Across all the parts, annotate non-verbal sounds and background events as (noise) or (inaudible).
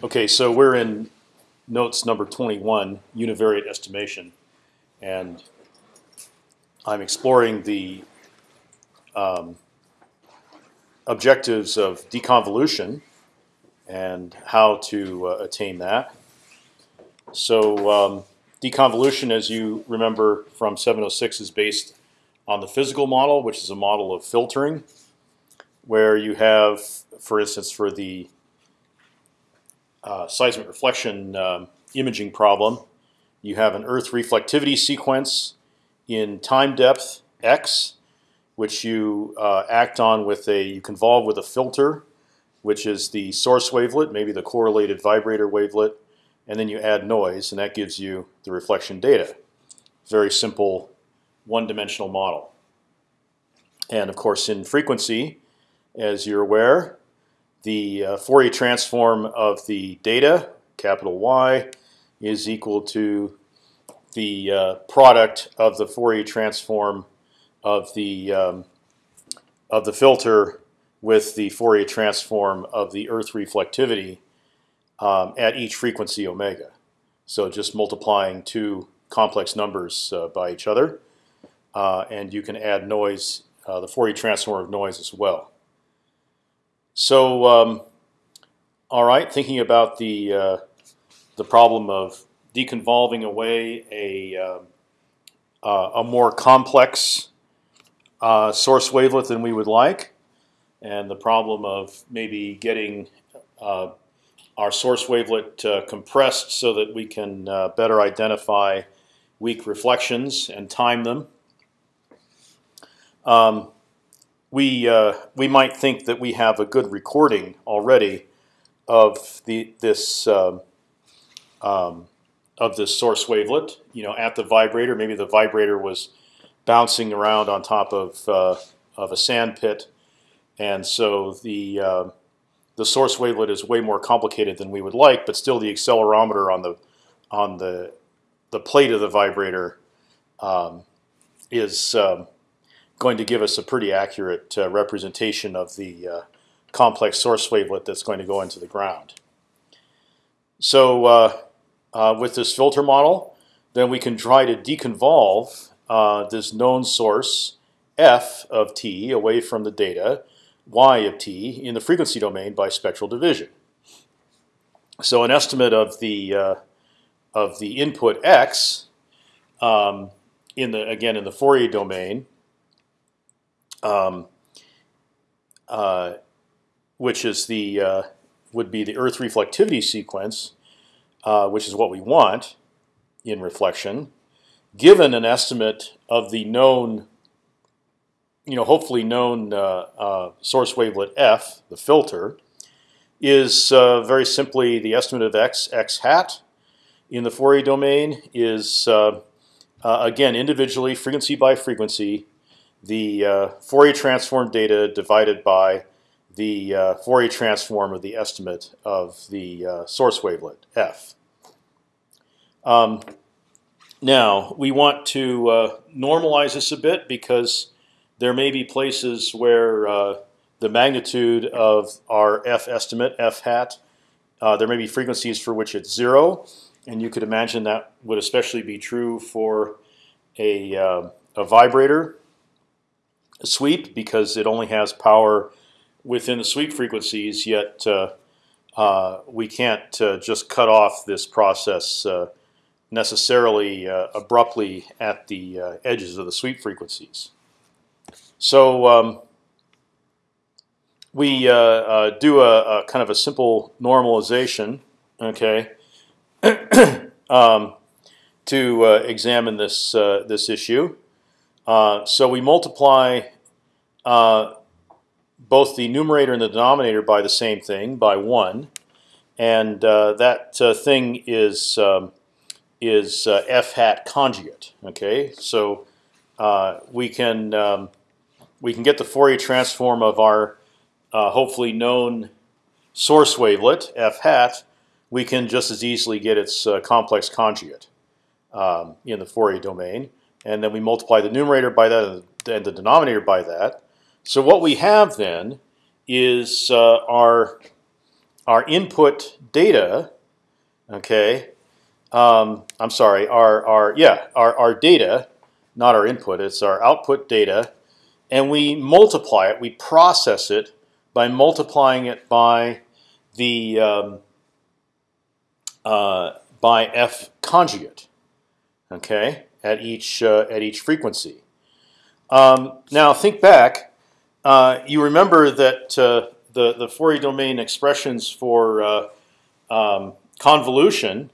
Okay, so we're in notes number 21, univariate estimation, and I'm exploring the um, objectives of deconvolution and how to uh, attain that. So um, deconvolution, as you remember from 706, is based on the physical model, which is a model of filtering, where you have, for instance, for the uh, seismic reflection um, imaging problem, you have an Earth reflectivity sequence in time depth x, which you uh, act on with a you convolve with a filter, which is the source wavelet, maybe the correlated vibrator wavelet, and then you add noise, and that gives you the reflection data. Very simple, one-dimensional model. And of course, in frequency, as you're aware, the uh, Fourier transform of the data, capital Y, is equal to the uh, product of the Fourier transform of the um, of the filter with the Fourier transform of the Earth reflectivity um, at each frequency omega. So just multiplying two complex numbers uh, by each other, uh, and you can add noise, uh, the Fourier transform of noise as well. So, um, all right, thinking about the uh, the problem of deconvolving away a uh, uh, a more complex uh, source wavelet than we would like, and the problem of maybe getting uh, our source wavelet uh, compressed so that we can better identify weak reflections and time them. Um, we uh, we might think that we have a good recording already of the this um, um, of this source wavelet. You know, at the vibrator, maybe the vibrator was bouncing around on top of uh, of a sand pit, and so the uh, the source wavelet is way more complicated than we would like. But still, the accelerometer on the on the the plate of the vibrator um, is um, going to give us a pretty accurate uh, representation of the uh, complex source wavelet that's going to go into the ground. So uh, uh with this filter model, then we can try to deconvolve uh, this known source f of t away from the data y of t in the frequency domain by spectral division. So an estimate of the uh, of the input x um, in the again in the Fourier domain um, uh, which is the uh, would be the Earth reflectivity sequence, uh, which is what we want in reflection, given an estimate of the known, you know, hopefully known uh, uh, source wavelet f, the filter, is uh, very simply the estimate of x x hat. In the Fourier domain is again individually frequency by frequency the uh, Fourier transform data divided by the uh, Fourier transform of the estimate of the uh, source wavelet f. Um, now we want to uh, normalize this a bit because there may be places where uh, the magnitude of our f estimate f hat uh, there may be frequencies for which it's zero, and you could imagine that would especially be true for a, a vibrator sweep because it only has power within the sweep frequencies. Yet uh, uh, we can't uh, just cut off this process uh, necessarily uh, abruptly at the uh, edges of the sweep frequencies. So um, we do a, a, kind of a simple normalization, okay, (coughs) um, to examine this this issue. Uh, so we multiply uh, both the numerator and the denominator by the same thing, by one, and uh, that uh, thing is um, is uh, f hat conjugate. Okay, so we can um, we can get the Fourier transform of our hopefully known source wavelet f hat. We can just as easily get its complex conjugate um, in the Fourier domain and then we multiply the numerator by that and the denominator by that. So what we have then is uh, our our input data, okay. Um, I'm sorry, our our yeah our our data, not our input. It's our output data, and we multiply it. We process it by multiplying it by the um, uh, by f conjugate, okay, at each uh, at each frequency. Um, now think back. Uh, you remember that uh, the the Fourier domain expressions for uh, um, convolution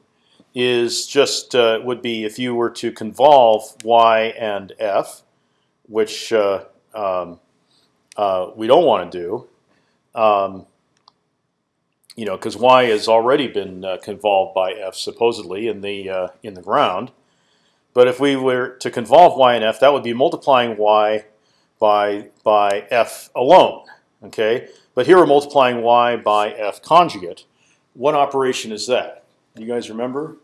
is just uh, would be if you were to convolve y and f, which um, we don't want to do. Um, you know, because y has already been uh, convolved by f supposedly in the uh, in the ground. But if we were to convolve y and f, that would be multiplying y by by f alone. Okay, but here we're multiplying y by f conjugate. What operation is that? You guys remember?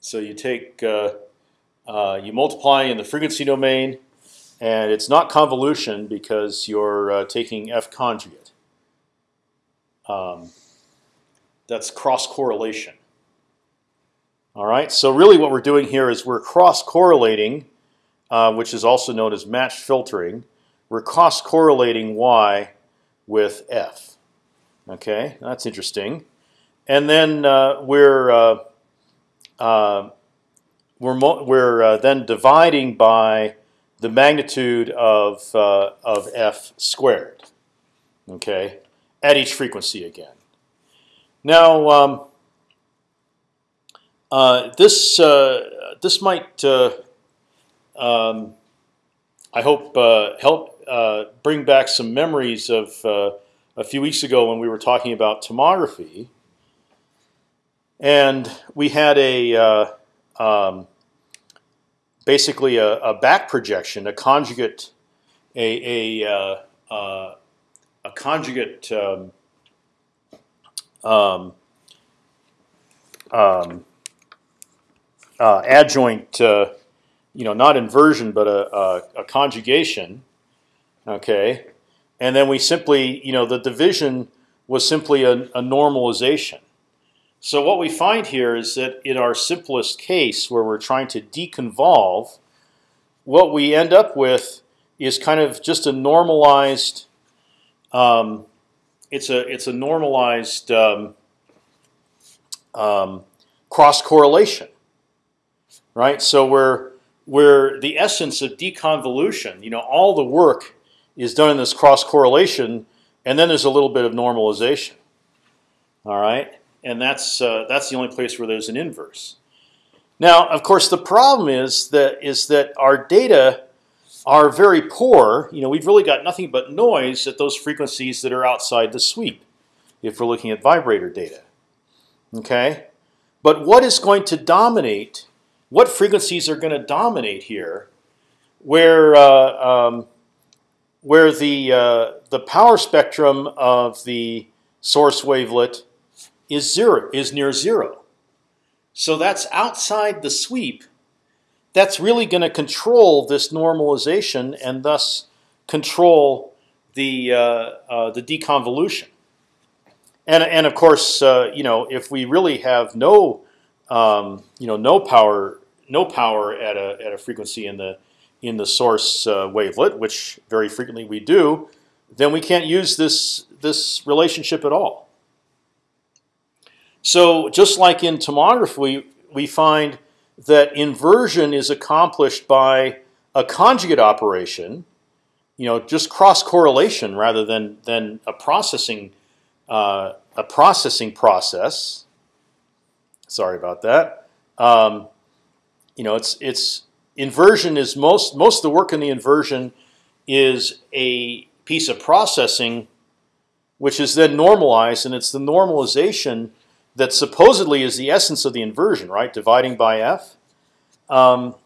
So you take uh, uh you multiply in the frequency domain, and it's not convolution because you're uh, taking f conjugate. Um, that's cross correlation. All right. So really, what we're doing here is we're cross correlating, uh, which is also known as matched filtering. We're cross correlating y with f. Okay, that's interesting. And then uh, we're uh, uh we're we're uh, then dividing by the magnitude of of f squared. Okay, at each frequency again. Now, um, this this might, um, I hope, uh, help uh, bring back some memories of uh, a few weeks ago when we were talking about tomography, and we had a um, basically a, a, back projection, a conjugate, a, a a conjugate um, um, um, uh, adjoint, uh, you know, not inversion, but a, a, a, conjugation. Okay, and then we simply, you know, the division was simply a, a normalization. So what we find here is that in our simplest case, where we're trying to deconvolve, what we end up with is kind of just a normalized um, it's a it's a normalized um, um, cross correlation, right? So we're we're the essence of deconvolution. You know, all the work is done in this cross correlation, and then there's a little bit of normalization. All right, and that's uh, that's the only place where there's an inverse. Now, of course, the problem is that is that our data are very poor. You know, we've really got nothing but noise at those frequencies that are outside the sweep, if we're looking at vibrator data. Okay, but what is going to dominate? What frequencies are going to dominate here? Where uh, um, where the uh, the power spectrum of the source wavelet is zero is near zero. So that's outside the sweep that's really going to control this normalization and thus control the uh, uh, the deconvolution. And and of course, uh, you know, if we really have no um, you know no power no power at a at a frequency in the in the source uh, wavelet, which very frequently we do, then we can't use this this relationship at all. So just like in tomography, we find that inversion is accomplished by a conjugate operation, you know, just cross correlation rather than than a processing uh, a processing process. Sorry about that. Um, you know, it's it's inversion is most most of the work in the inversion is a piece of processing, which is then normalized, and it's the normalization that supposedly is the essence of the inversion, right? Dividing by f. Um,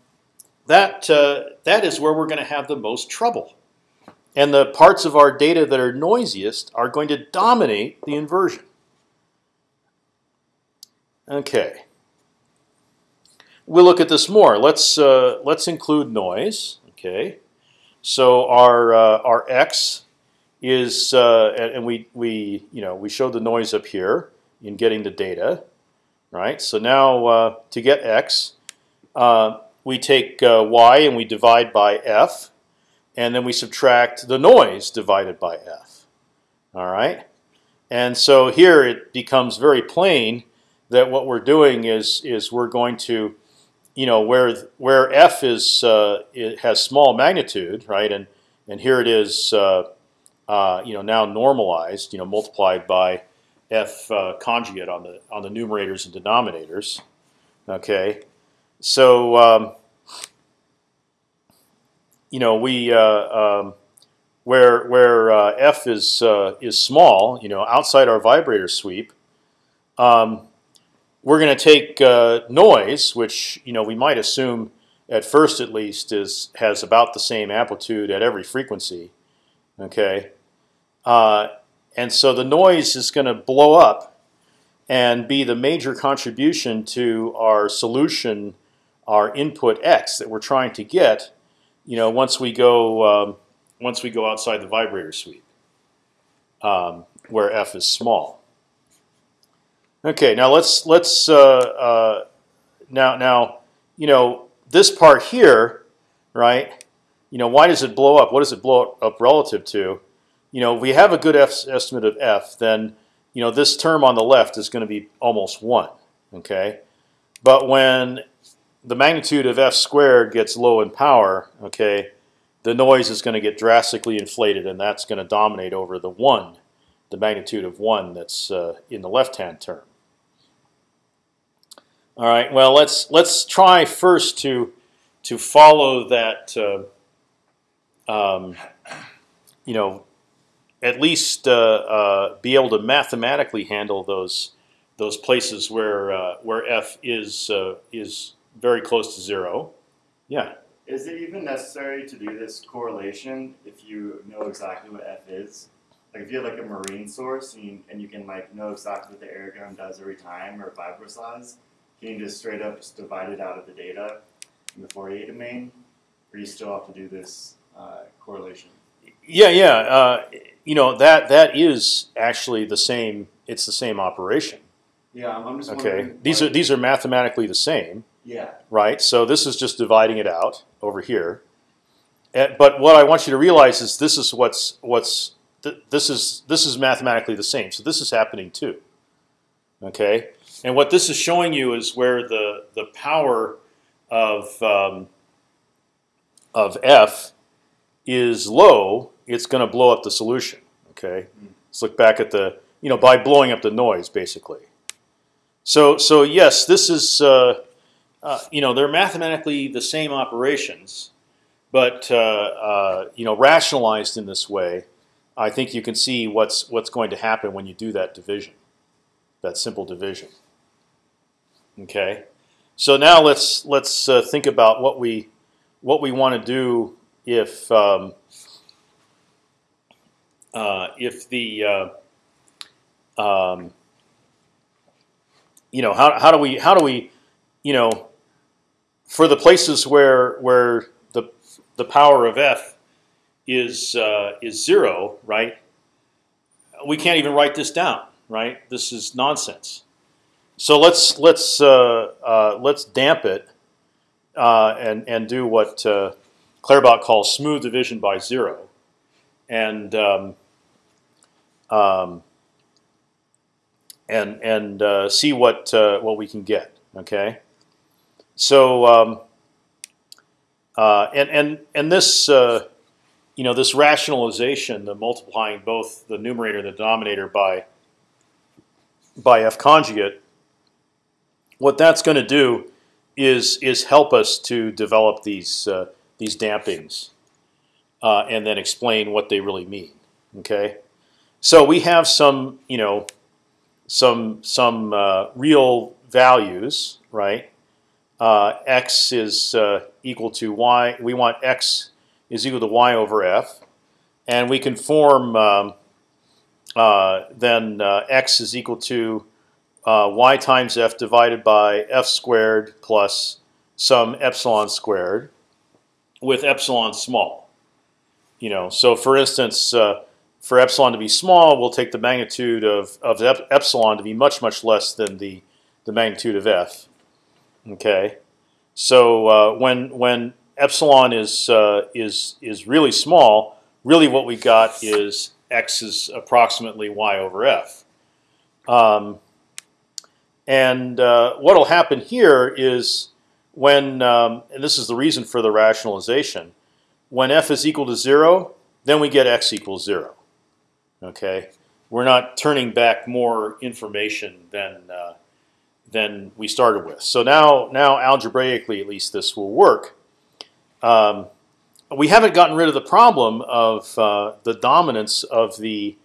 that uh, that is where we're going to have the most trouble, and the parts of our data that are noisiest are going to dominate the inversion. Okay. We'll look at this more. Let's uh, let's include noise. Okay. So our uh, our x is, uh, and, and we we you know we showed the noise up here in getting the data, right? So now uh, to get x, uh, we take uh, y and we divide by f, and then we subtract the noise divided by f. All right, and so here it becomes very plain that what we're doing is is we're going to, you know, where where f is uh, it has small magnitude, right, and and here it is, uh, uh, you know, now normalized, you know, multiplied by f uh, conjugate on the on the numerators and denominators. Okay, so um, you know we uh, um, where where uh, f is is small, you know, outside our vibrator sweep. Um, we're going to take uh, noise, which you know we might assume at first at least is has about the same amplitude at every frequency. Okay, uh, and so the noise is going to blow up and be the major contribution to our solution, our input x that we're trying to get. You know, once we go um, once we go outside the vibrator sweep, um, where f is small. Okay, now let's let's uh, uh, now now you know this part here, right? You know, why does it blow up? What does it blow up relative to? You know, if we have a good F estimate of f, then you know this term on the left is going to be almost one. Okay, but when the magnitude of f squared gets low in power, okay, the noise is going to get drastically inflated, and that's going to dominate over the one, the magnitude of one that's uh, in the left-hand term. All right. Well, let's let's try first to to follow that. Uh, um, you know, at least uh, uh, be able to mathematically handle those those places where uh, where f is uh, is very close to zero. Yeah. Is it even necessary to do this correlation if you know exactly what f is? Like if you have like a marine source and you, and you can like know exactly what the air gun does every time or vibro size, can you just straight up just divide it out of the data in the Fourier domain, or you still have to do this uh, correlation? Yeah, yeah. Uh, you know that that is actually the same. It's the same operation. Yeah, I'm just okay. These are these are mathematically the same. Yeah. Right. So this is just dividing it out over here. But what I want you to realize is this is what's what's this is this is mathematically the same. So this is happening too. Okay. And what this is showing you is where the the power of um, of f is low, it's going to blow up the solution. Okay, let's look back at the you know by blowing up the noise basically. So so yes, this is uh, uh, you know they're mathematically the same operations, but uh, uh you know rationalized in this way, I think you can see what's what's going to happen when you do that division, that simple division. Okay, so now let's let's uh, think about what we what we want to do if um, uh, if the uh, um, you know how how do we how do we you know for the places where where the the power of f is uh, is zero, right? We can't even write this down, right? This is nonsense. So let's let's uh, uh, let's damp it uh, and and do what uh, Claerbout calls smooth division by zero, and um, um, and and uh, see what uh, what we can get. Okay, so um, and and and this you know this rationalization, the multiplying both the numerator and the denominator by by f conjugate what that's going to do is is help us to develop these uh, these dampings uh, and then explain what they really mean. Okay, so we have some you know some some uh, real values, right? Uh, x is uh, equal to y. We want x is equal to y over f, and we can form um, uh, then x is equal to uh, y times f divided by f squared plus some epsilon squared, with epsilon small. You know, so for instance, uh, for epsilon to be small, we'll take the magnitude of of epsilon to be much much less than the the magnitude of f. Okay, so uh, when when epsilon is uh, is is really small, really what we got is x is approximately y over f. Um, and uh, what will happen here is when, um, and this is the reason for the rationalization, when f is equal to zero, then we get x equals zero. Okay, we're not turning back more information than uh, than we started with. So now, now algebraically, at least this will work. Um, we haven't gotten rid of the problem of uh, the dominance of the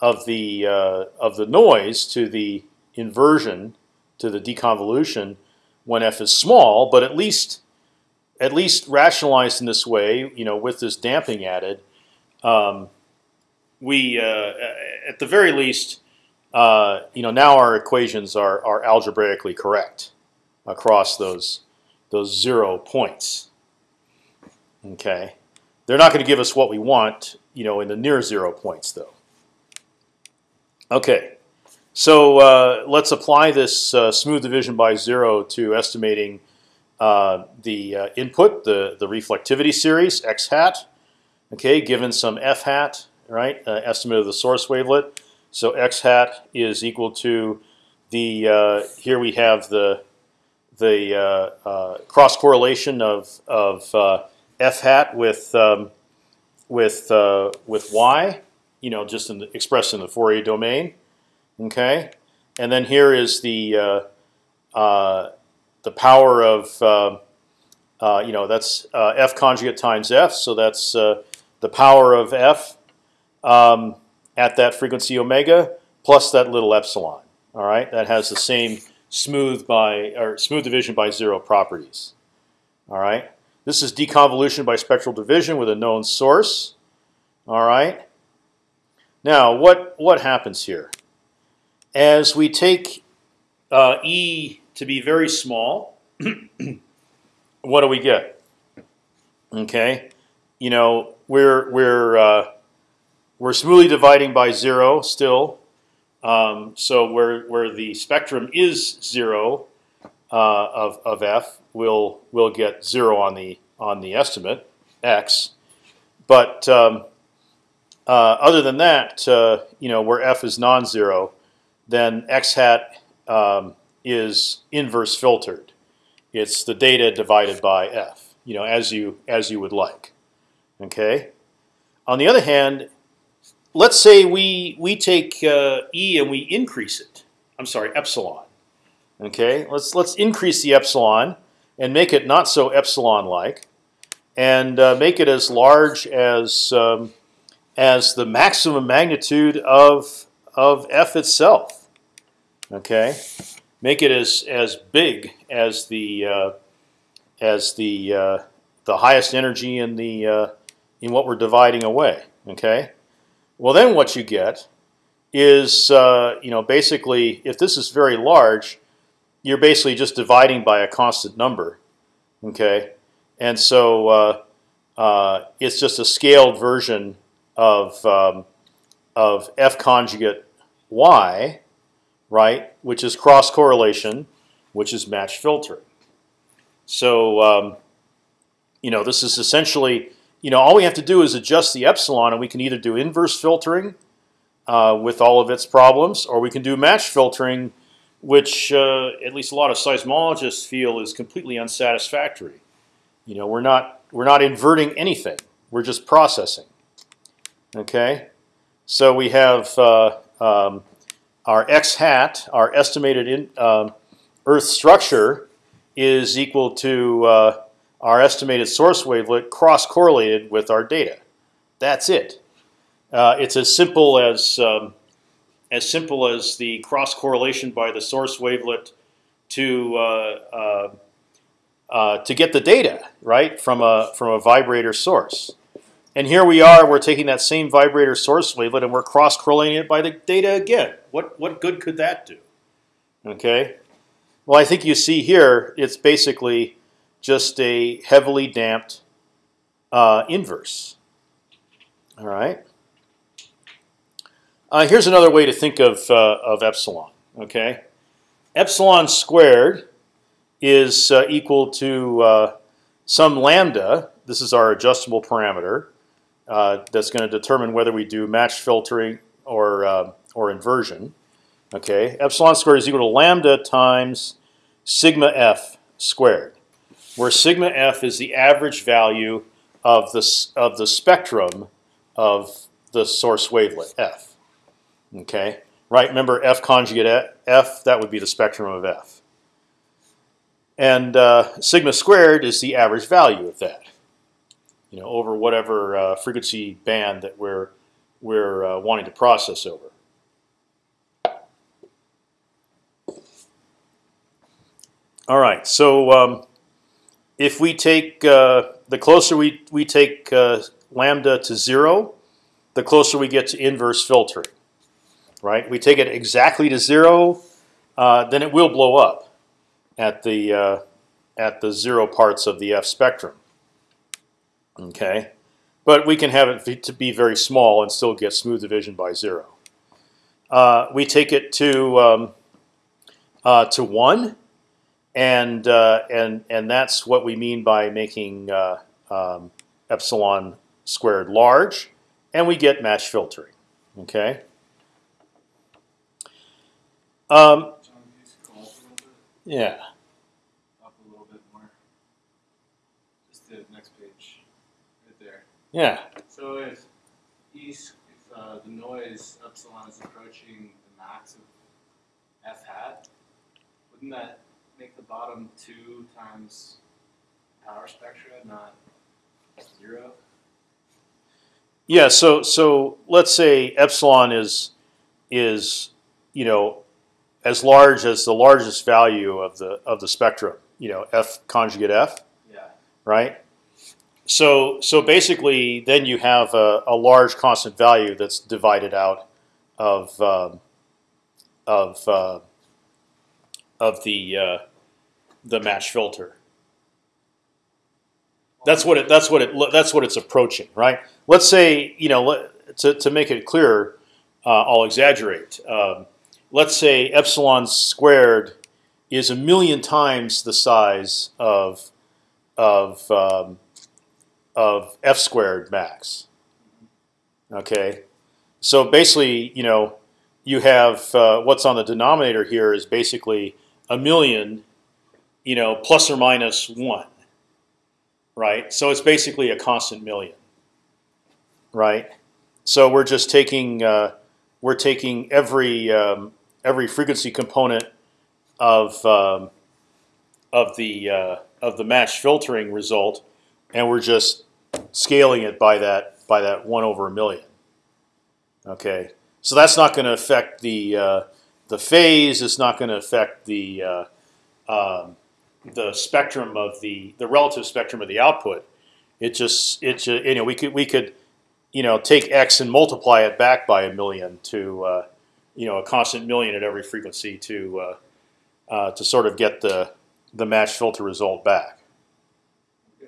of the uh, of the noise to the inversion to the deconvolution when f is small, but at least at least rationalized in this way, you know, with this damping added, um, we uh, at the very least, uh, you know, now our equations are are algebraically correct across those those zero points. Okay, they're not going to give us what we want, you know, in the near zero points though. Okay, so uh, let's apply this uh, smooth division by zero to estimating uh, the uh, input, the the reflectivity series x hat. Okay, given some f hat, right? Uh, estimate of the source wavelet. So x hat is equal to the uh, here we have the the cross correlation of of f hat with um, with with y, you know, just in the, expressed in the Fourier domain. Okay, and then here is the uh, uh, the power of uh, you know that's f conjugate times f, so that's the power of f um, at that frequency omega plus that little epsilon. All right, that has the same smooth by or smooth division by zero properties. All right, this is deconvolution by spectral division with a known source. All right. Now, what what happens here? As we take uh, e to be very small, (clears throat) what do we get? Okay, you know we're we're uh, we're smoothly dividing by zero still. Um, so where where the spectrum is zero uh, of of f, we'll we'll get zero on the on the estimate x. But um, uh, other than that, uh, you know, where f is non-zero, then x hat um, is inverse filtered. It's the data divided by f, you know, as you as you would like. Okay. On the other hand, let's say we we take uh, e and we increase it. I'm sorry, epsilon. Okay. Let's let's increase the epsilon and make it not so epsilon-like, and uh, make it as large as um, as the maximum magnitude of of f itself. Okay, make it as as big as the uh, as the uh, the highest energy in the uh, in what we're dividing away. Okay, well then what you get is uh, you know basically if this is very large, you're basically just dividing by a constant number. Okay, and so uh, uh, it's just a scaled version of um, of f conjugate y right? Which is cross correlation, which is match filtering. So um, you know this is essentially you know all we have to do is adjust the epsilon, and we can either do inverse filtering uh, with all of its problems, or we can do match filtering, which uh, at least a lot of seismologists feel is completely unsatisfactory. You know we're not we're not inverting anything; we're just processing. Okay, so we have uh, um, our x hat, our estimated in, uh, Earth structure, is equal to uh, our estimated source wavelet cross correlated with our data. That's it. Uh, it's as simple as um, as simple as the cross correlation by the source wavelet to uh, uh, uh, to get the data right from a from a vibrator source. And here we are, we're taking that same vibrator source wavelet and we're cross-correlating it by the data again. What, what good could that do? Okay. Well, I think you see here, it's basically just a heavily damped uh, inverse. All right. Uh, here's another way to think of uh, of epsilon. Okay, epsilon squared is uh, equal to uh, some lambda. This is our adjustable parameter uh, that's going to determine whether we do match filtering or uh, or inversion. Okay, epsilon squared is equal to lambda times sigma f squared, where sigma f is the average value of the of the spectrum of the source wavelet f. Okay, right? Remember f conjugate f that would be the spectrum of f. And uh, sigma squared is the average value of that, you know, over whatever uh, frequency band that we're we're uh, wanting to process over. All right, so um, if we take uh, the closer we we take uh, lambda to zero, the closer we get to inverse filtering. Right? We take it exactly to zero, uh, then it will blow up at the uh, at the zero parts of the f spectrum. Okay, but we can have it to be very small and still get smooth division by zero. Uh, we take it to um, uh, to one, and uh, and and that's what we mean by making uh, um, epsilon squared large, and we get match filtering. Okay. Um, yeah. Up a little bit more. Just the next page, right there. Yeah. So if east, if uh, the noise epsilon is approaching the max of f hat, wouldn't that make the bottom two times power spectra, not zero? Yeah. So so let's say epsilon is is you know as large as the largest value of the of the spectrum. You know, f conjugate f, Yeah. right? So so basically, then you have a, a large constant value that's divided out of um, of uh, of the uh, the match filter. That's what it. That's what it. That's what it's approaching, right? Let's say you know to to make it clearer, uh, I'll exaggerate. Um, let's say epsilon squared is a million times the size of of um, of f squared max. Okay, so basically, you know, you have uh, what's on the denominator here is basically a million, you know, plus or minus one, right? So it's basically a constant million, right? So we're just taking uh, we're taking every um, every frequency component of um, of the uh, of the match filtering result, and we're just scaling it by that by that one over a million. Okay, so that's not going to affect the uh, the phase. It's not going to affect the uh, um, the spectrum of the the relative spectrum of the output. It just it you know we could we could you know take x and multiply it back by a million to uh, you know a constant million at every frequency to uh, uh, to sort of get the the match filter result back.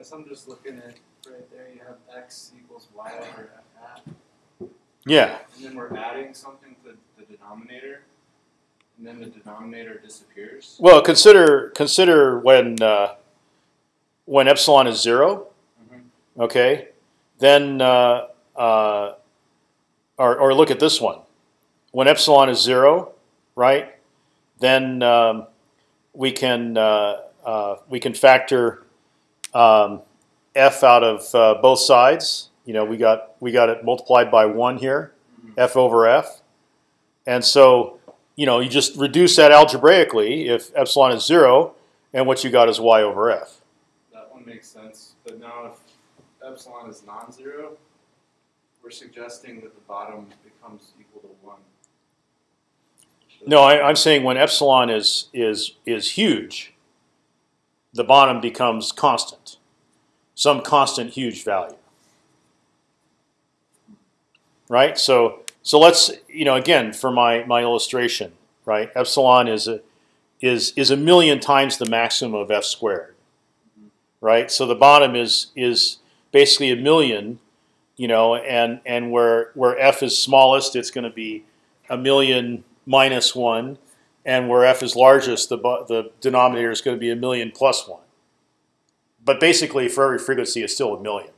Guess I'm just looking at right there. You have x equals y over f hat, Yeah, and then we're adding something to the denominator, and then the denominator disappears. Well, consider consider when uh, when epsilon is 0 Mhm. Okay, then uh, uh, or or look at this one. When epsilon is zero, right? Then um, we can uh, uh, we can factor um, f out of uh, both sides. You know, we got we got it multiplied by one here, f over f, and so you know you just reduce that algebraically if epsilon is zero, and what you got is y over f. That one makes sense. But now if epsilon is non-zero, we're suggesting that the bottom becomes equal to one. No, I, I'm saying when epsilon is is is huge, the bottom becomes constant, some constant huge value. Right. So so let's you know again for my my illustration, right? Epsilon is a is is a million times the maximum of f squared. Right. So the bottom is is basically a million, you know, and and where where f is smallest, it's going to be a million minus one, and where f is largest, the the denominator is going to be a million plus one. But basically, for every frequency, it's still a million.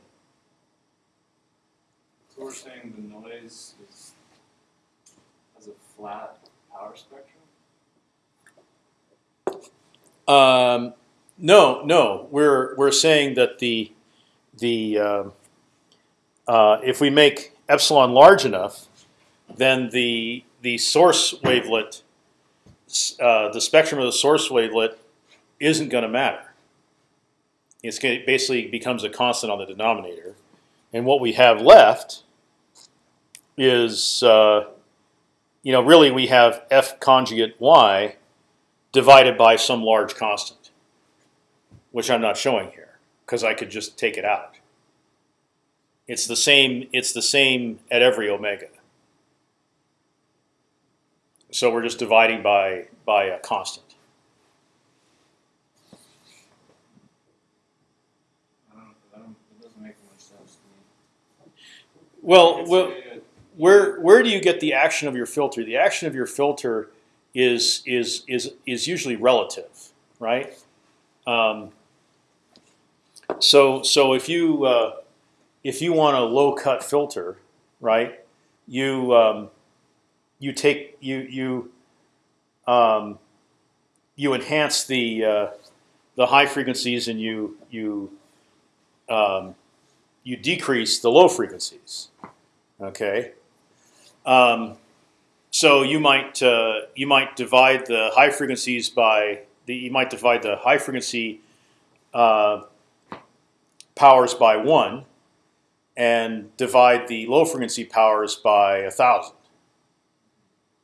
So we're saying the noise is has a flat power spectrum. Um, no, no, we're we're saying that the the uh, uh, if we make epsilon large enough, then the the source wavelet, uh, the spectrum of the source wavelet, isn't going to matter. It's gonna, basically becomes a constant on the denominator, and what we have left is, uh, you know, really we have f conjugate y divided by some large constant, which I'm not showing here because I could just take it out. It's the same. It's the same at every omega. So we're just dividing by by a constant. I don't, I don't, it doesn't make much sense to me. Well, well, where where do you get the action of your filter? The action of your filter is is is is usually relative, right? Um, so so if you uh, if you want a low cut filter, right? You um, you take you you um, you enhance the uh, the high frequencies and you you um, you decrease the low frequencies. Okay. Um, so you might uh, you might divide the high frequencies by the you might divide the high frequency uh, powers by one, and divide the low frequency powers by a thousand.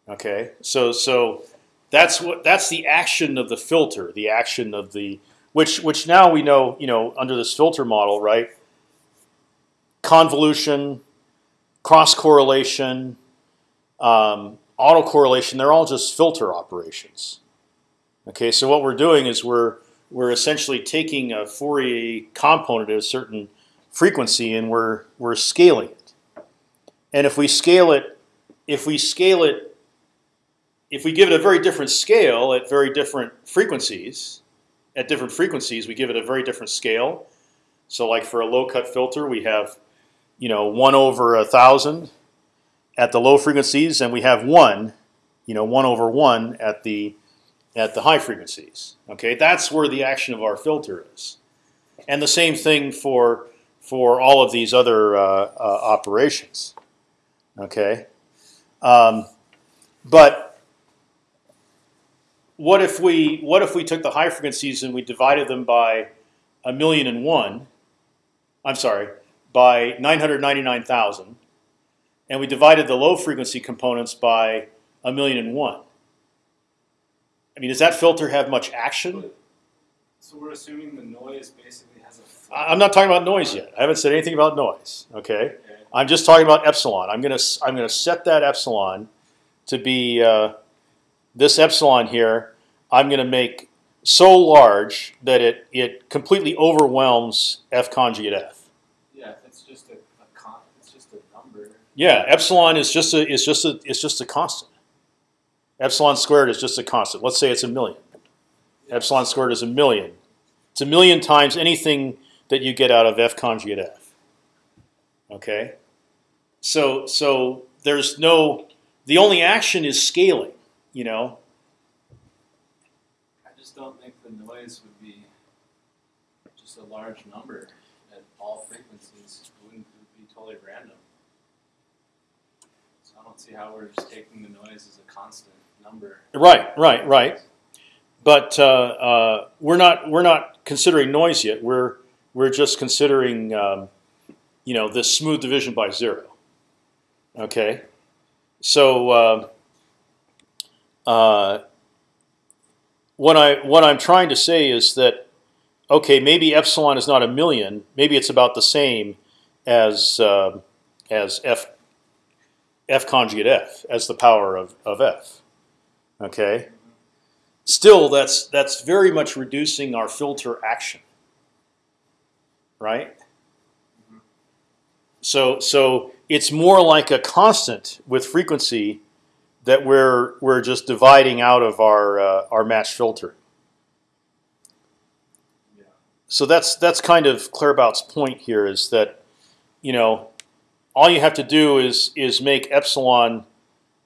Okay, so so that's what that's the action of the filter, the action of the which which now we know you know under this filter model, right? Convolution, cross correlation, um, autocorrelation, they're all just filter operations. Okay, so what we're doing is we're we're essentially taking a Fourier component at a certain frequency and we're we're scaling it. And if we scale it, if we scale it, if we give it a very different scale at very different frequencies, at different frequencies, we give it a very different scale. So, like for a low cut filter, we have, you know, one over a thousand at the low frequencies, and we have one, you know, one over one at the at the high frequencies. Okay, that's where the action of our filter is, and the same thing for for all of these other uh, uh, operations. Okay, um, but what if we what if we took the high frequencies and we divided them by a million and one? I'm sorry, by nine hundred ninety nine thousand and we divided the low frequency components by a million and one. I mean, does that filter have much action? So we're assuming the noise basically has a. I'm not talking about noise yet. I haven't said anything about noise. Okay, Okay. I'm just talking about epsilon. I'm gonna I'm gonna set that epsilon to be uh, this epsilon here. I'm gonna make so large that it it completely overwhelms f conjugate f. Yeah, it's just a, a con, it's just a number. Yeah, epsilon is just a is just a it's just a constant. Epsilon squared is just a constant. Let's say it's a million. Epsilon squared is a million. It's a million times anything that you get out of f conjugate f. Okay, so so there's no the only action is scaling. You know, I just don't think the noise would be just a large number at all frequencies. It wouldn't it would be totally random. So I don't see how we're just taking the noise as a constant number. right, right, right. But uh, uh, we're not we're not considering noise yet. We're we're just considering um, you know this smooth division by zero. Okay, so uh, uh, what I what I'm trying to say is that okay, maybe epsilon is not a million. Maybe it's about the same as uh, as f f conjugate f as the power of, of f. Okay. Still, that's that's very much reducing our filter action. Right. So so it's more like a constant with frequency that we're we're just dividing out of our uh, our match filter. Yeah. So that's that's kind of Claerbout's point here is that, you know, all you have to do is is make epsilon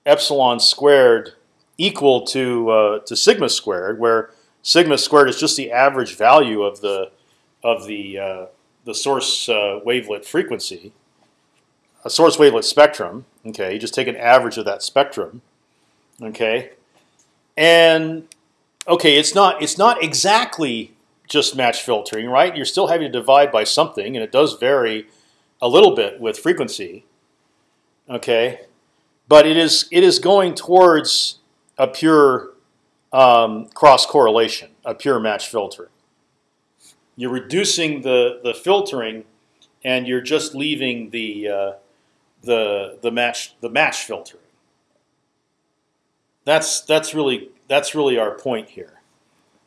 epsilon squared equal to uh, to sigma squared, where sigma squared is just the average value of the of the uh, the source uh, wavelet frequency, a source wavelet spectrum. Okay, you just take an average of that spectrum. Okay, and okay, it's not it's not exactly just match filtering, right? You're still having to divide by something, and it does vary a little bit with frequency. Okay, but it is it is going towards a pure um, cross correlation, a pure match filtering. You're reducing the the filtering, and you're just leaving the uh, the the match the match filtering. That's that's really that's really our point here,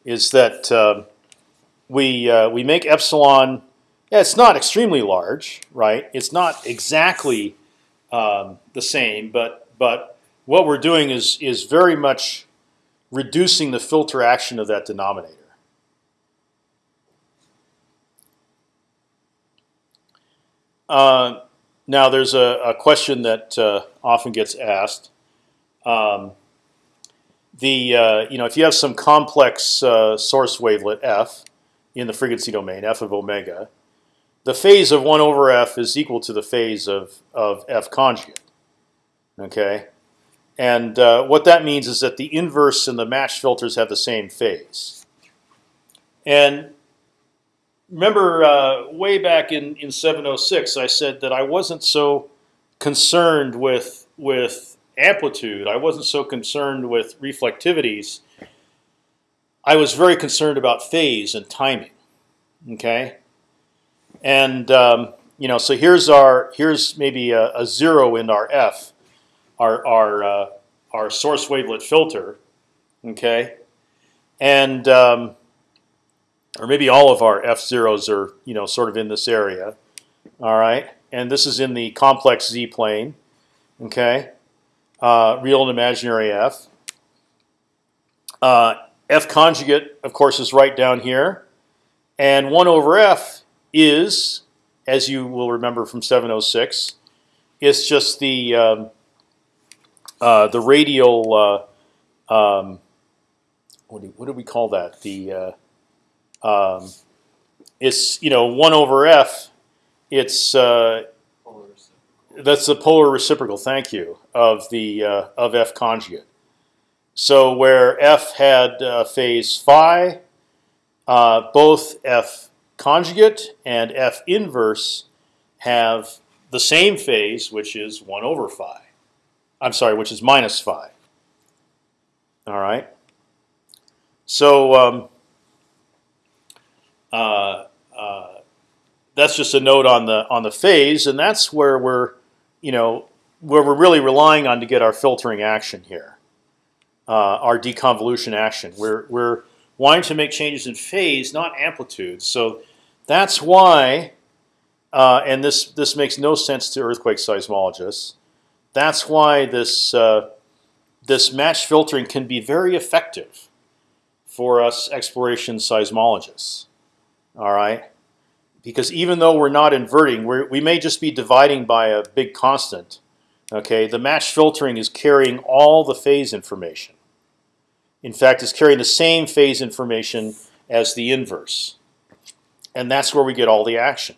is that um, we uh, we make epsilon. Yeah, it's not extremely large, right? It's not exactly um, the same, but but what we're doing is is very much reducing the filter action of that denominator. Uh, now, there's a, a question that uh, often gets asked. Um, the uh, you know if you have some complex uh, source wavelet f in the frequency domain f of omega, the phase of one over f is equal to the phase of of f conjugate. Okay, and uh, what that means is that the inverse and the match filters have the same phase. And remember, uh, way back in in 706, I said that I wasn't so concerned with with amplitude. I wasn't so concerned with reflectivities. I was very concerned about phase and timing. Okay, and um, you know, so here's our here's maybe a, a zero in our f, our our uh, our source wavelet filter. Okay, and um, or maybe all of our f zeros are you know sort of in this area. All right, and this is in the complex z plane. Okay, uh, real and imaginary f. Uh, f conjugate, of course, is right down here, and one over f is, as you will remember from 706, it's just the um, uh, the radial. Uh, um, what, do, what do we call that? The uh, um, it's you know one over f. It's uh, that's the polar reciprocal. Thank you of the uh, of f conjugate. So where f had uh, phase phi, uh, both f conjugate and f inverse have the same phase, which is one over phi. I'm sorry, which is minus phi. All right. So um, uh, uh, that's just a note on the on the phase, and that's where we're, you know, where we're really relying on to get our filtering action here, uh, our deconvolution action. We're we're wanting to make changes in phase, not amplitude. So that's why, uh, and this this makes no sense to earthquake seismologists. That's why this uh, this match filtering can be very effective for us exploration seismologists. All right, because even though we're not inverting, we're, we may just be dividing by a big constant. Okay, the match filtering is carrying all the phase information. In fact, it's carrying the same phase information as the inverse, and that's where we get all the action.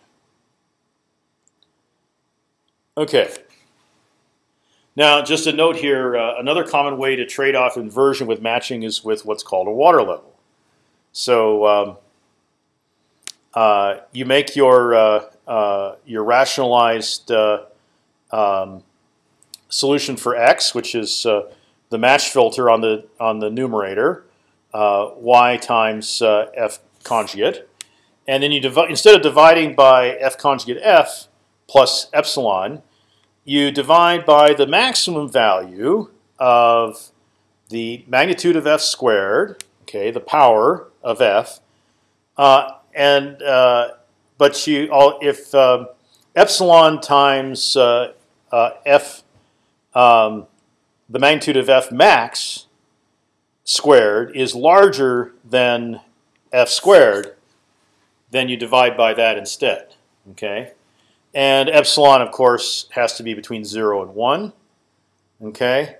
Okay. Now, just a note here, uh, another common way to trade off inversion with matching is with what's called a water level. So um, uh, you make your uh, uh your rationalized uh, um, solution for x, which is uh, the match filter on the on the numerator, y times f conjugate, and then you instead of dividing by f conjugate f plus epsilon, you divide by the maximum value of the magnitude of f squared, okay, the power of f, uh, and uh, but you all if um, epsilon times uh, uh f um, the magnitude of f max squared is larger than f squared, then you divide by that instead. Okay, and epsilon, of course, has to be between zero and one. Okay,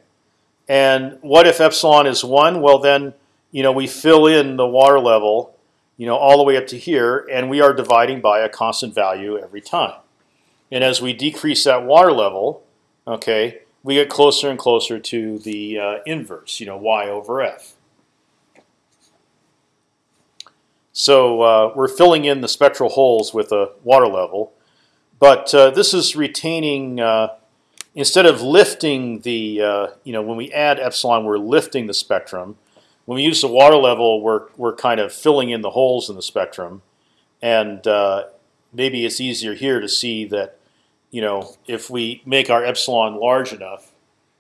and what if epsilon is one? Well, then you know we fill in the water level, you know, all the way up to here, and we are dividing by a constant value every time. And as we decrease that water level, okay, we get closer and closer to the uh, inverse, you know, y over f. So uh, we're filling in the spectral holes with a water level, but uh, this is retaining. Uh, instead of lifting the, uh, you know, when we add epsilon, we're lifting the spectrum. When we use the water level, we're we're kind of filling in the holes in the spectrum, and uh, maybe it's easier here to see that you know, if we make our epsilon large enough,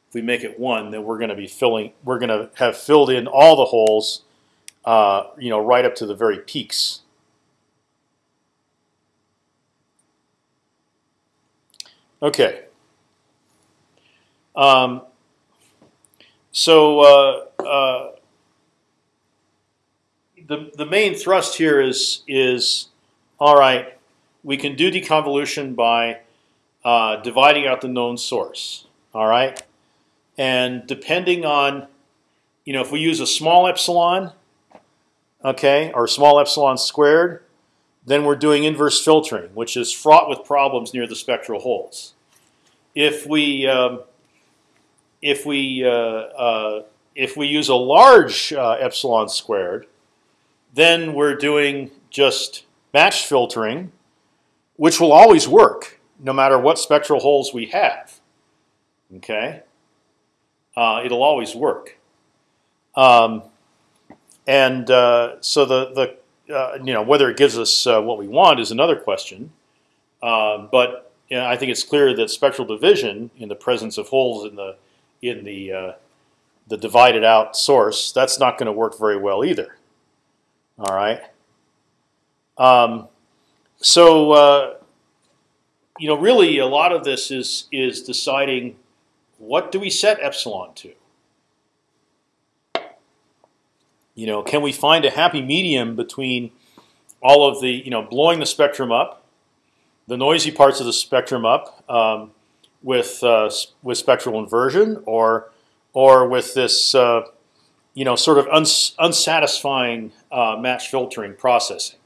if we make it one, then we're going to be filling, we're going to have filled in all the holes, uh, you know, right up to the very peaks. Okay. Um, so uh, uh, the the main thrust here is is all right. We can do deconvolution by uh, dividing out the known source. All right, and depending on, you know, if we use a small epsilon, okay, or small epsilon squared, then we're doing inverse filtering, which is fraught with problems near the spectral holes. If we um, if we uh, uh, if we use a large uh, epsilon squared, then we're doing just match filtering, which will always work no matter what spectral holes we have. Okay, uh, it'll always work. Um, and uh, so the the uh, you know whether it gives us uh, what we want is another question. Um, but you know, I think it's clear that spectral division in the presence of holes in the in the uh, the divided out source that's not going to work very well either. All right. Um, so uh, you know, really, a lot of this is is deciding what do we set epsilon to. You know, can we find a happy medium between all of the you know blowing the spectrum up, the noisy parts of the spectrum up um, with uh, with spectral inversion, or or with this uh, you know sort of uns unsatisfying uh, match filtering processing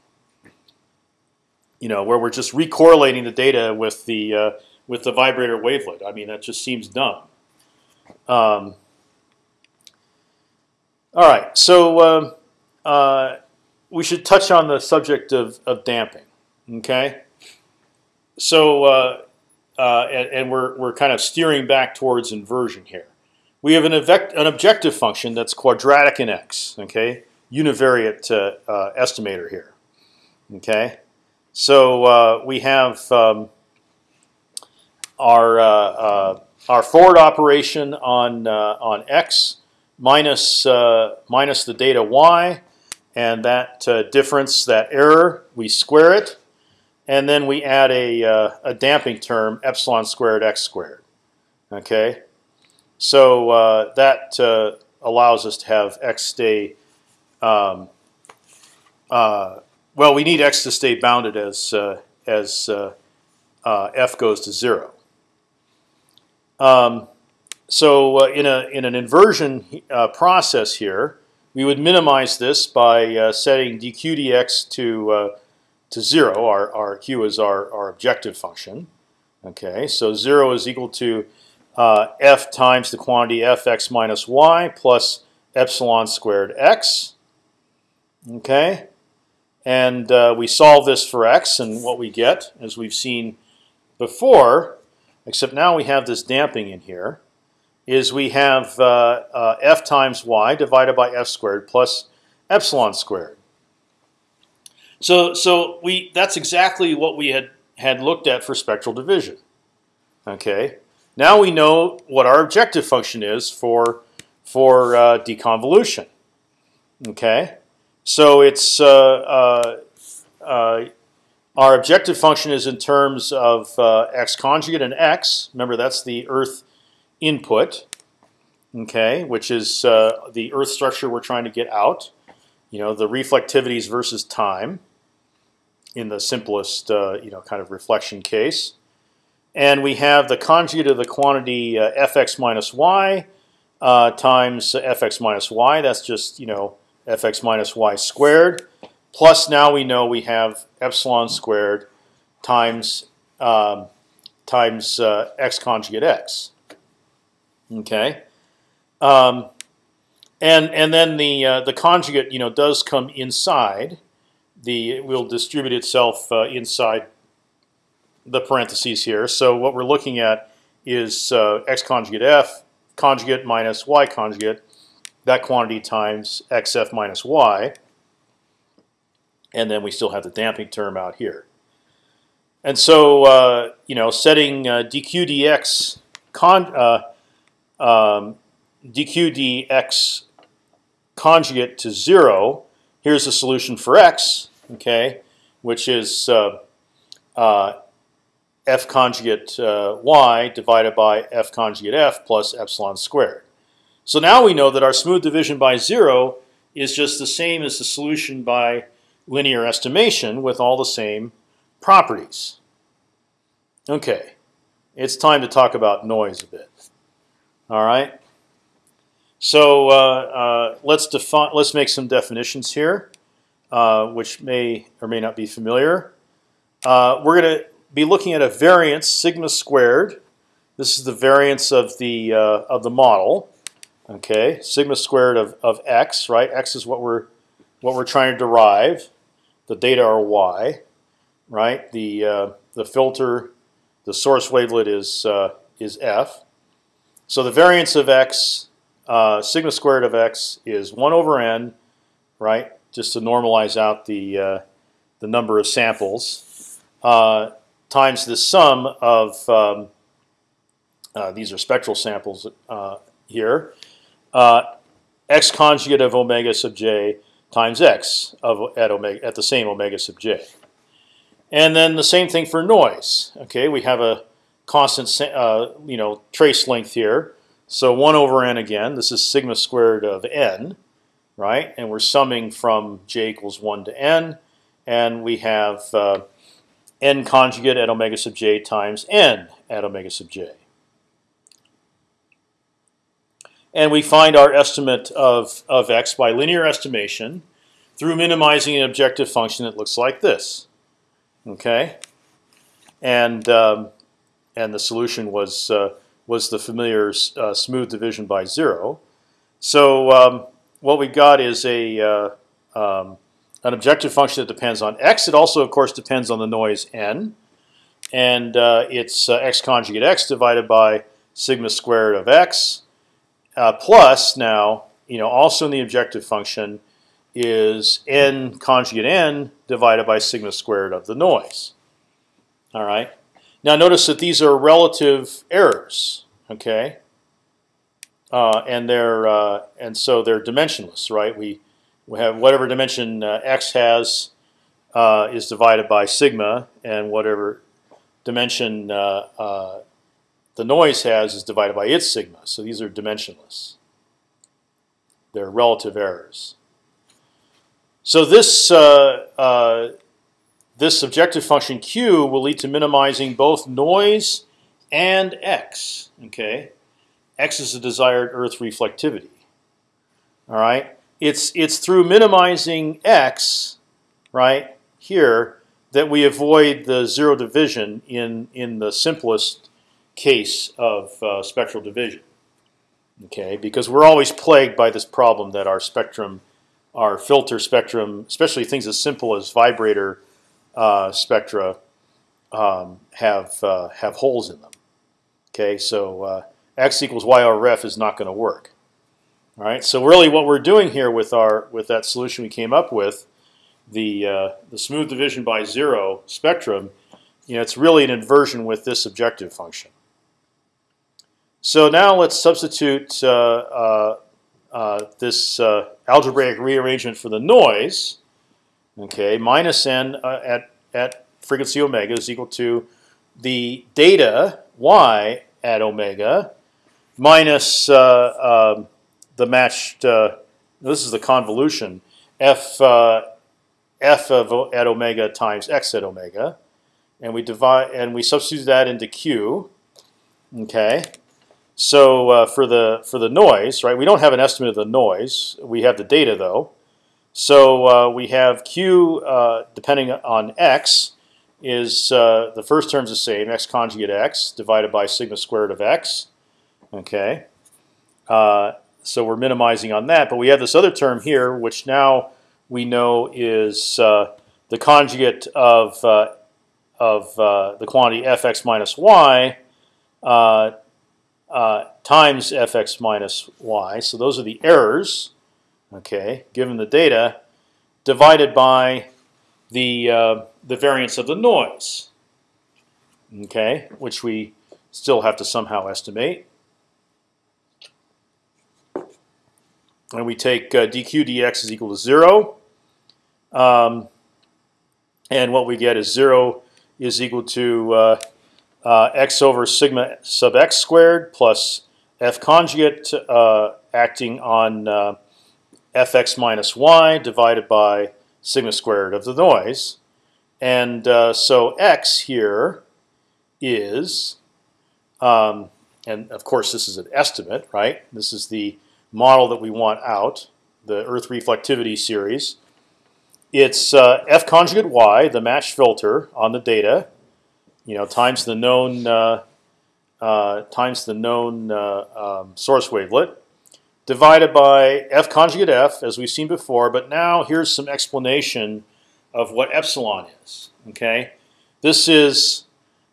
you know, where we're just recorrelating the data with the uh, with the vibrator wavelet. I mean, that just seems dumb. Um, all right, so uh, uh, we should touch on the subject of, of damping. Okay, so uh, uh, and, and, we're we're kind of steering back towards inversion here. We have an, an objective function that's quadratic in x. Okay, univariate uh, estimator here. Okay. So uh, we have um, our uh, uh, our forward operation on uh, on x minus uh, minus the data y, and that uh, difference, that error, we square it, and then we add a a damping term epsilon squared x squared. Okay, so that allows us to have x stay. Um, well, we need x to stay bounded as uh, as uh, uh, f goes to zero. Um, so uh, in a in an inversion uh, process here, we would minimize this by uh, setting dq dx to to zero. Our our q is our our objective function. Okay, so zero is equal to f times the quantity fx minus y plus epsilon squared x. Okay. And uh, we solve this for x, and what we get, as we've seen before, except now we have this damping in here, is we have uh, uh, f times y divided by f squared plus epsilon squared. So, so we that's exactly what we had had looked at for spectral division. Okay. Now we know what our objective function is for for uh, deconvolution. Okay. So it's uh, uh, uh, our objective function is in terms of x conjugate and x. Remember, that's the Earth input. okay, which is uh, the Earth structure we're trying to get out. You know, the reflectivities versus time in the simplest, uh, you know, kind of reflection case. And we have the conjugate of the quantity uh, fx minus y uh, times fx minus y. That's just you know fx minus y squared. Plus now we know we have epsilon squared times um, times uh, x conjugate x. Okay, um, and and then the uh, the conjugate you know does come inside. The it will distribute itself uh, inside the parentheses here. So what we're looking at is uh, x conjugate f conjugate minus y conjugate, that quantity times xf minus y, and then we still have the damping term out here. And so, uh, you know, setting uh, dq dx con uh, um, dq dx conjugate to zero. Here's the solution for x, okay, which is uh, uh, f conjugate uh, y divided by f conjugate f plus epsilon squared. So now we know that our smooth division by zero is just the same as the solution by linear estimation with all the same properties. Okay, it's time to talk about noise a bit. All right. So uh, uh, let's define. Let's make some definitions here, uh, which may or may not be familiar. Uh, we're going to be looking at a variance sigma squared. This is the variance of the uh, of the model. Okay, sigma squared of, of x. Right, x is what we're what we're trying to derive the data are y, right? The uh, the filter, the source wavelet is uh, is f. So the variance of x, uh, sigma squared of x, is one over n, right? Just to normalize out the uh, the number of samples uh, times the sum of um, uh, these are spectral samples here. x conjugate of omega sub j times x of at omega at the same omega sub j. And then the same thing for noise. Okay, we have a constant uh, you know trace length here. So one over n again. This is sigma squared of n, right? And we're summing from j equals one to n, and we have uh, n conjugate at omega sub j times n at omega sub j. And we find our estimate of, of x by linear estimation through minimizing an objective function that looks like this. Okay, and um, and the solution was uh, was the familiar uh, smooth division by zero. So um, what we got is a uh, um, an objective function that depends on x. It also, of course, depends on the noise n, and uh, it's uh, x conjugate x divided by sigma squared of x uh, plus now, you know, also in the objective function is n conjugate n divided by sigma squared of the noise. All right. Now notice that these are relative errors. Okay. Uh, and they're uh, and so they're dimensionless, right? We we have whatever dimension uh, x has uh, is divided by sigma, and whatever dimension uh, uh, the noise has is divided by its sigma. So these are dimensionless. They're relative errors. So this uh, uh, this objective function q will lead to minimizing both noise and x. Okay, x is the desired Earth reflectivity. All right, it's it's through minimizing x, right here, that we avoid the zero division in in the simplest case of uh, spectral division. Okay, because we're always plagued by this problem that our spectrum, our filter spectrum, especially things as simple as vibrator uh, spectra, um, have uh, have holes in them. Okay, so uh, x equals y over f is not going to work. All right, so really what we're doing here with our with that solution we came up with, the uh, the smooth division by zero spectrum, you know, it's really an inversion with this objective function. So now let's substitute uh, uh, uh, this algebraic rearrangement for the noise. Okay, minus n at at frequency omega is equal to the data y at omega minus uh, um, the matched. Uh, this is the convolution f uh, f of at omega times x at omega, and we divide and we substitute that into q. Okay, so uh, for the for the noise, right? We don't have an estimate of the noise. We have the data though. So uh, we have q uh, depending on x is uh, the first term's the same x conjugate x divided by sigma squared of x. Okay, so we're minimizing on that, but we have this other term here, which now we know is uh, the conjugate of uh, of uh, the quantity fx minus y uh, uh, times fx minus y. So those are the errors. Okay, given the data, divided by the uh, the variance of the noise. Okay, which we still have to somehow estimate. And we take uh, dq dx is equal to zero, um, and what we get is zero is equal to uh, uh, x over sigma sub x squared plus f conjugate uh, acting on uh, fx minus y divided by sigma squared of the noise. And uh, so x here is, um, and of course this is an estimate, right? This is the model that we want out, the Earth reflectivity series. It's uh, f conjugate y, the matched filter on the data, you know, times the known uh, uh, times the known uh, um, source wavelet, divided by f conjugate f, as we've seen before. But now here's some explanation of what epsilon is. Okay, this is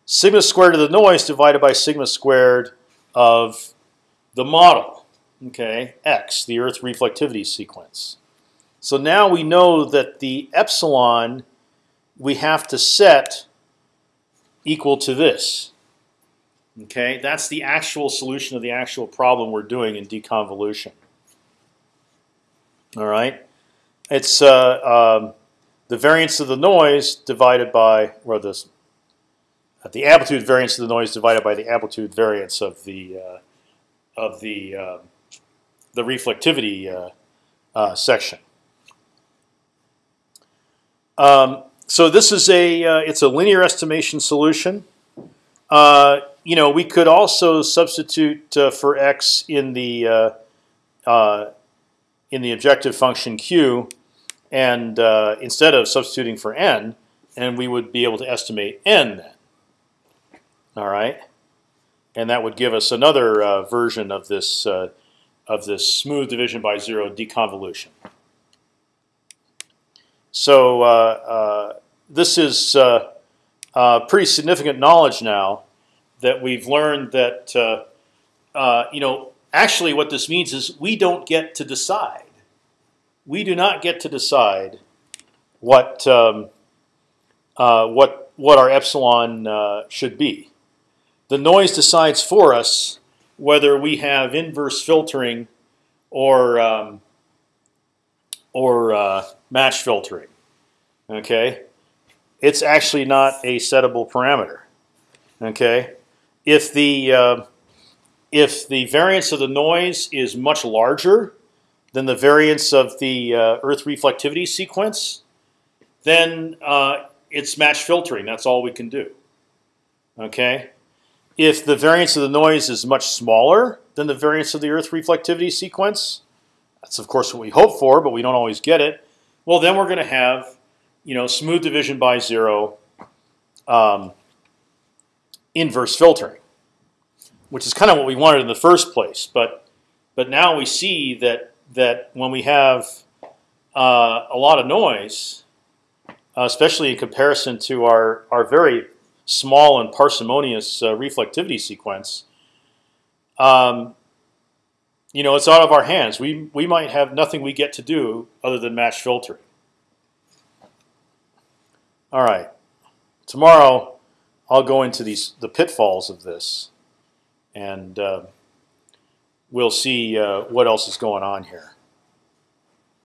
sigma squared of the noise divided by sigma squared of the model. Okay, x, the Earth reflectivity sequence. So now we know that the epsilon we have to set equal to this. Okay, that's the actual solution of the actual problem we're doing in deconvolution. All right, it's uh, um, the variance of the noise divided by, or this, uh, the amplitude variance of the noise divided by the amplitude variance of the uh, of the uh, the reflectivity uh, uh, section. Um, so this is a uh, it's a linear estimation solution. Uh, you know, we could also substitute uh, for x in the in the objective function q, and instead of substituting for n, and we would be able to estimate n then. All right, and that would give us another version of this of this smooth division by zero deconvolution. So uh, uh, this is uh, uh, pretty significant knowledge now that we've learned that uh, you know actually what this means is we don't get to decide. We do not get to decide what um, what what our epsilon should be. The noise decides for us whether we have inverse filtering or um, or uh, match filtering. Okay, it's actually not a settable parameter. Okay, if the uh, if the variance of the noise is much larger than the variance of the uh, Earth reflectivity sequence, then uh, it's match filtering. That's all we can do. Okay, if the variance of the noise is much smaller than the variance of the Earth reflectivity sequence, that's of course what we hope for, but we don't always get it. Well, then we're going to have, you know, smooth division by zero, um, inverse filtering, which is kind of what we wanted in the first place. But but now we see that that when we have uh, a lot of noise, uh, especially in comparison to our our very small and parsimonious uh, reflectivity sequence, um, you know, it's out of our hands. We we might have nothing we get to do other than match filtering. All right, tomorrow I'll go into these the pitfalls of this, and uh, we'll see uh, what else is going on here.